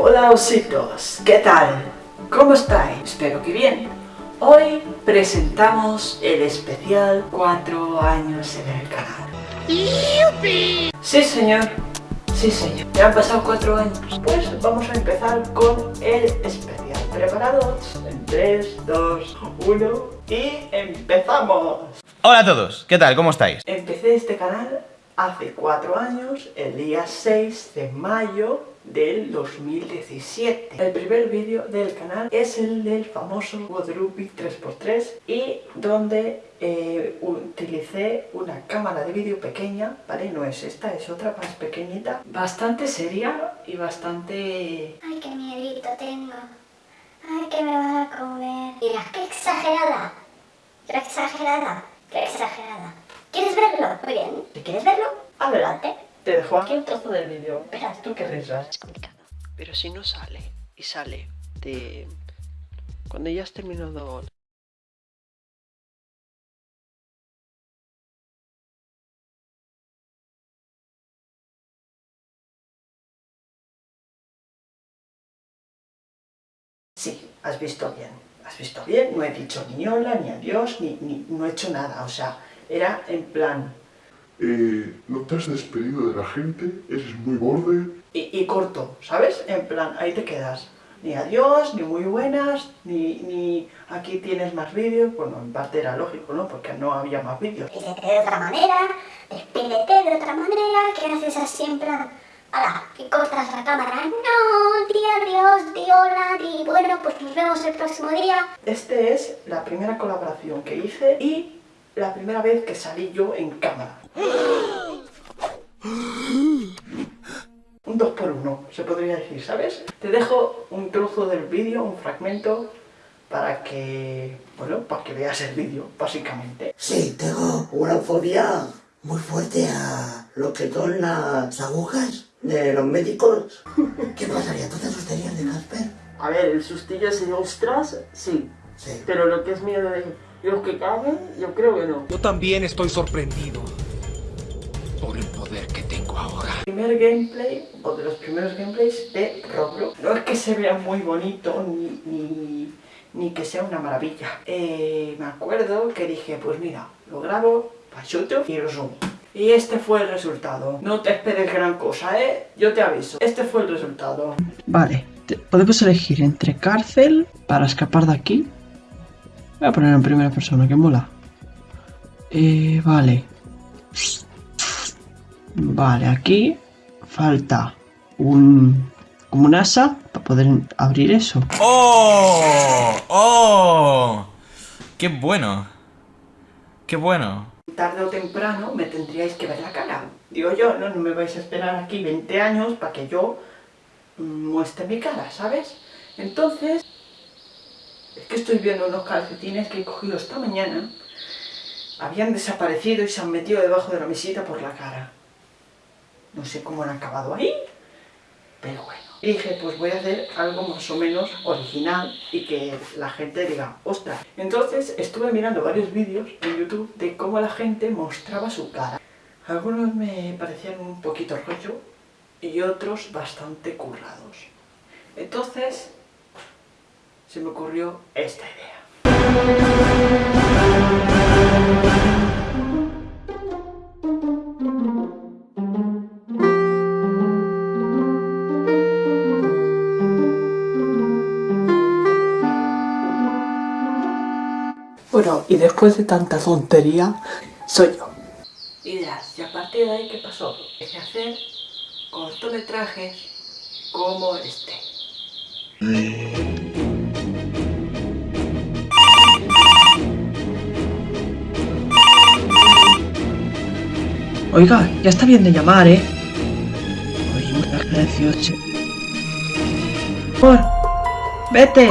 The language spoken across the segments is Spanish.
Hola ositos, ¿qué tal? ¿Cómo estáis? Espero que bien. Hoy presentamos el especial 4 años en el canal. ¡Yupi! Sí señor, sí señor. Ya han pasado 4 años. Pues vamos a empezar con el especial. ¿Preparados? En 3, 2, 1 y empezamos. Hola a todos, ¿qué tal? ¿Cómo estáis? Empecé este canal hace 4 años, el día 6 de mayo del 2017. El primer vídeo del canal es el del famoso Guadalupe 3x3 y donde eh, utilicé una cámara de vídeo pequeña, ¿vale? No es esta, es otra más pequeñita, bastante seria y bastante... Ay, qué miedito tengo. Ay, que me van a comer. Mira, qué exagerada. Qué exagerada. Qué exagerada. ¿Quieres verlo? Muy bien. Quieres verlo, adelante. Te dejo aquí un trozo del vídeo. Verás tú qué risas. Es complicado. Pero si no sale, y sale de... Cuando ya has terminado... Sí, has visto bien. Has visto bien, no he dicho ni hola, ni adiós, ni, ni no he hecho nada. O sea, era en plan... Eh, no te has despedido de la gente, eres muy borde. Y, y corto, ¿sabes? En plan, ahí te quedas. Ni adiós, ni muy buenas, ni, ni aquí tienes más vídeos. Bueno, en parte era lógico, ¿no? Porque no había más vídeos. Despídete de otra manera, despídete de otra manera, que haces así en plan... ¡Hala! Que cortas la cámara. No, di adiós, di hola, di bueno, pues nos vemos el próximo día. Este es la primera colaboración que hice y la primera vez que salí yo en cámara. Un 2 por 1 se podría decir, ¿sabes? Te dejo un trozo del vídeo, un fragmento, para que, bueno, para que veas el vídeo, básicamente. Sí, tengo una fobia muy fuerte a lo que son las agujas de los médicos. ¿Qué pasaría? ¿Tú te asustarías de Casper? A ver, el sustillo ese de ostras, sí. Sí. Pero lo que es miedo de los que caben, yo creo que no. Yo también estoy sorprendido por el poder que tengo ahora. primer gameplay, o de los primeros gameplays de Roblox. No es que se vea muy bonito, ni, ni, ni que sea una maravilla. Eh, me acuerdo que dije, pues mira, lo grabo, pachuto y lo subo. Y este fue el resultado. No te esperes gran cosa, ¿eh? Yo te aviso. Este fue el resultado. Vale, podemos elegir entre cárcel para escapar de aquí. Voy a poner en primera persona, que mola. Eh, vale. Vale, aquí falta un... como un asa para poder abrir eso. ¡Oh! ¡Oh! ¡Qué bueno! ¡Qué bueno! Tarde o temprano me tendríais que ver la cara. Digo yo, no, no me vais a esperar aquí 20 años para que yo muestre mi cara, ¿sabes? Entonces, es que estoy viendo unos calcetines que he cogido esta mañana. Habían desaparecido y se han metido debajo de la mesita por la cara. No sé cómo han acabado ahí, pero bueno. Y dije, pues voy a hacer algo más o menos original y que la gente diga, ostras. Entonces estuve mirando varios vídeos en YouTube de cómo la gente mostraba su cara. Algunos me parecían un poquito rollo y otros bastante currados. Entonces se me ocurrió esta idea. Bueno, y después de tanta tontería, soy yo. Y dirás, ¿y a partir de ahí qué pasó? A hacer cortometrajes como este. Oiga, ya está bien de llamar, ¿eh? Oye, muchas gracias. ¡Por! ¡Vete!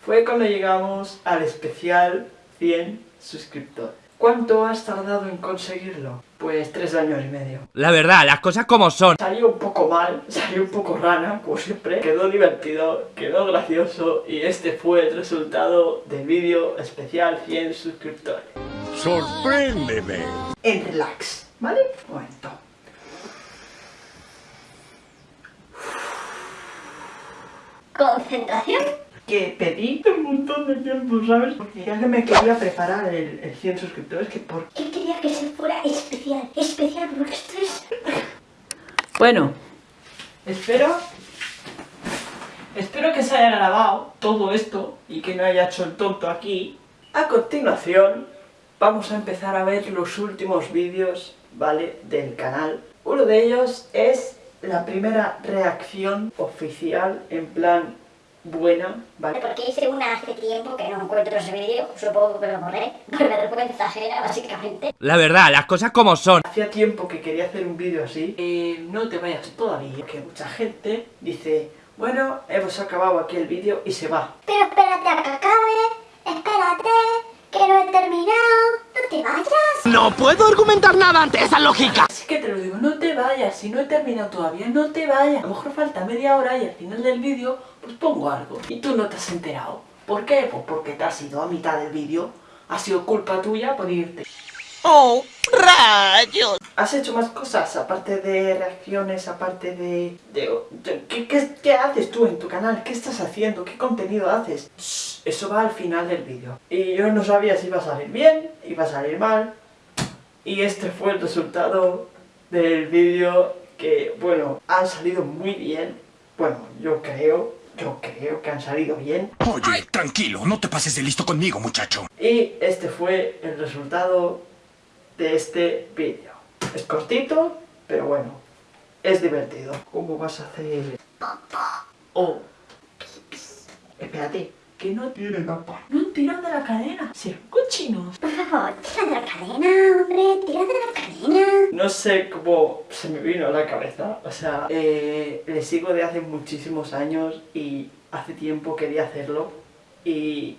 Fue cuando llegamos al especial 100 suscriptores. ¿Cuánto has tardado en conseguirlo? Pues tres años y medio. La verdad, las cosas como son. Salió un poco mal, salió un poco rana, como siempre. Quedó divertido, quedó gracioso y este fue el resultado del vídeo especial 100 suscriptores. Sorpréndeme. en relax, ¿vale? Un momento. Concentración. Que pedí montón de tiempo, ¿sabes? Porque ya que me quería preparar el, el 100 suscriptores, que por... Él quería que se fuera especial. Especial porque esto es... Bueno, espero... Espero que se haya grabado todo esto y que no haya hecho el tonto aquí. A continuación, vamos a empezar a ver los últimos vídeos, ¿vale? Del canal. Uno de ellos es la primera reacción oficial, en plan buena, ¿vale? Porque hice una hace tiempo que no encuentro ese vídeo. Supongo que lo borré. Por vergüenza ajena, básicamente. La verdad, las cosas como son. Hacía tiempo que quería hacer un vídeo así. Eh, no te vayas todavía, que mucha gente dice, bueno, hemos acabado aquí el vídeo y se va. Pero espérate a que acabe. Espérate. Que no he terminado. No te vayas. No puedo argumentar nada ante esa lógica. Así que te lo digo, no te vayas, si no he terminado todavía, no te vayas. A lo mejor falta media hora y al final del vídeo, pues pongo algo. Y tú no te has enterado. ¿Por qué? Pues porque te has ido a mitad del vídeo. Ha sido culpa tuya por irte. ¡Oh, rayos! ¿Has hecho más cosas aparte de reacciones, aparte de... de- de- ¿qué, qué, qué haces tú en tu canal? ¿Qué estás haciendo? ¿Qué contenido haces? Eso va al final del vídeo. Y yo no sabía si iba a salir bien, iba a salir mal. Y este fue el resultado del vídeo que, bueno, han salido muy bien. Bueno, yo creo, yo creo que han salido bien. Oye, tranquilo, no te pases de listo conmigo, muchacho. Y este fue el resultado de este vídeo. Es cortito, pero bueno, es divertido. ¿Cómo vas a hacer? Oh, espérate, que no, Tiene tapa. no han tirado de la cadena. Serán cochinos. Por favor, tira de la cadena, hombre. Tira de la cadena. No sé cómo se me vino a la cabeza. O sea, eh, le sigo de hace muchísimos años y hace tiempo quería hacerlo. Y,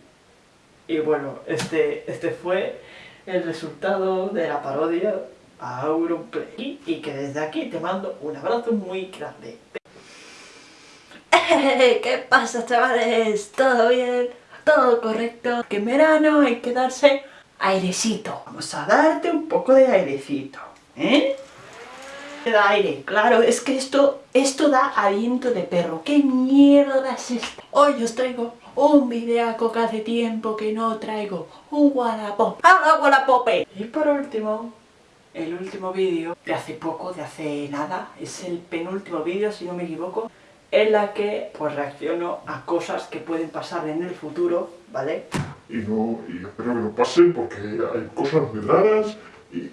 y bueno, este, este fue el resultado de la parodia a Auronplay. Y que desde aquí te mando un abrazo muy grande. ¿Qué pasa chavales? ¿Todo bien? ¿Todo correcto? Que en verano hay que darse airecito. Vamos a darte un poco de airecito, ¿eh? Da aire, claro, es que esto, esto da aliento de perro. ¿Qué mierda es esto? Hoy os traigo un videaco que hace tiempo que no traigo. Un Wallapop. ¡Ah, Wallapope! Y por último, el último vídeo de hace poco, de hace nada, es el penúltimo vídeo, si no me equivoco, en la que pues reacciono a cosas que pueden pasar en el futuro, ¿vale? Y no, y espero que no pasen porque hay cosas muy raras y, y,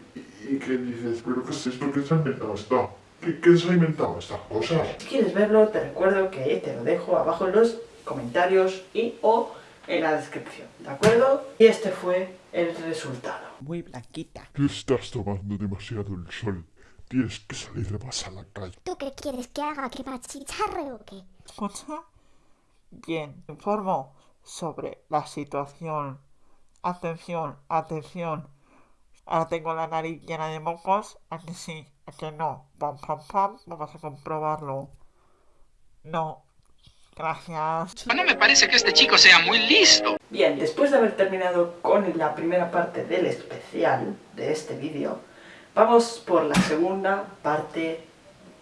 y que dices, pero ¿qué es esto? ¿Qué se ha inventado esto? ¿Qué, qué se ha inventado estas cosas? Si quieres verlo, te recuerdo que te lo dejo abajo en los comentarios y o en la descripción, ¿de acuerdo? Y este fue el resultado. Muy blanquita. Tú estás tomando demasiado el sol. Tienes que salir más a la calle. ¿Tú qué quieres que haga? ¿Que me achicharre o qué? Escucha. Bien, informo sobre la situación. Atención, atención. Ahora tengo la nariz llena de mocos. ¿A que sí? ¿A que no? Pam, pam, pam. Vamos a comprobarlo. No. Gracias. No me parece que este chico sea muy listo. Bien, después de haber terminado con la primera parte del especial de este vídeo, vamos por la segunda parte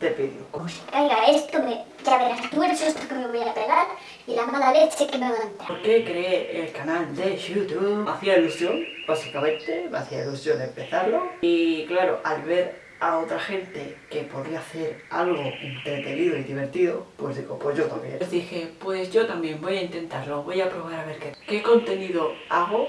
del vídeo. Caiga esto, me... ya verás tú el susto que me voy a pegar y la mala leche que me va a entrar. ¿Por qué creé el canal de YouTube? Me hacía ilusión, básicamente, me hacía ilusión empezarlo. Y claro, al ver a otra gente que podría hacer algo entretenido y divertido, pues digo, pues yo también. Pues dije, pues yo también voy a intentarlo, voy a probar a ver qué, qué contenido hago.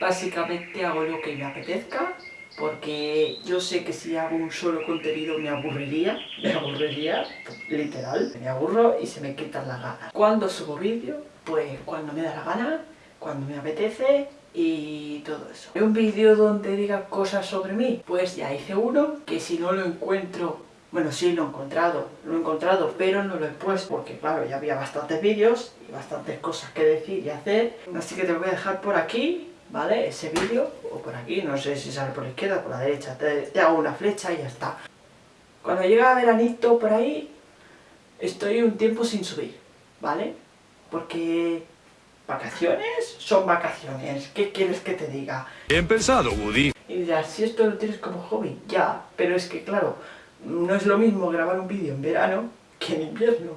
Básicamente hago lo que me apetezca, porque yo sé que si hago un solo contenido me aburriría, me aburriría, literal, me aburro y se me quitan las ganas. ¿Cuándo subo vídeo? Pues cuando me da la gana, cuando me apetece y todo eso. Un vídeo donde diga cosas sobre mí, pues ya hice uno, que si no lo encuentro, bueno sí lo he encontrado, lo he encontrado, pero no lo he puesto, porque claro, ya había bastantes vídeos y bastantes cosas que decir y hacer, así que te lo voy a dejar por aquí, ¿vale? Ese vídeo, o por aquí, no sé si sale por la izquierda o por la derecha, te, te hago una flecha y ya está. Cuando llega veranito por ahí, estoy un tiempo sin subir, ¿vale? Porque Vacaciones son vacaciones. ¿Qué quieres que te diga? Bien pensado, Woody. Y dirás, si esto lo tienes como hobby, ya. Pero es que, claro, no es lo mismo grabar un vídeo en verano que en invierno.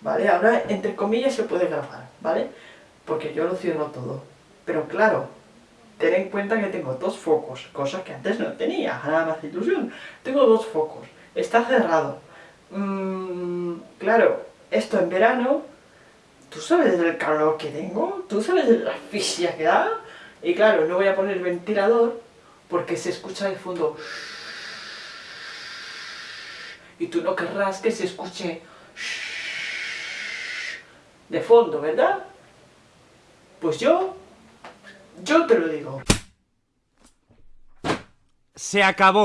¿Vale? Ahora, entre comillas, se puede grabar, ¿vale? Porque yo lo cierro todo. Pero claro, ten en cuenta que tengo dos focos, cosa que antes no tenía, nada más ilusión. Tengo dos focos, está cerrado. Mm, claro, esto en verano, tú sabes del calor que tengo, tú sabes de la asfixia que da. Y claro, no voy a poner ventilador porque se escucha de fondo. Y tú no querrás que se escuche de fondo, ¿verdad? Pues yo, yo te lo digo. Se acabó.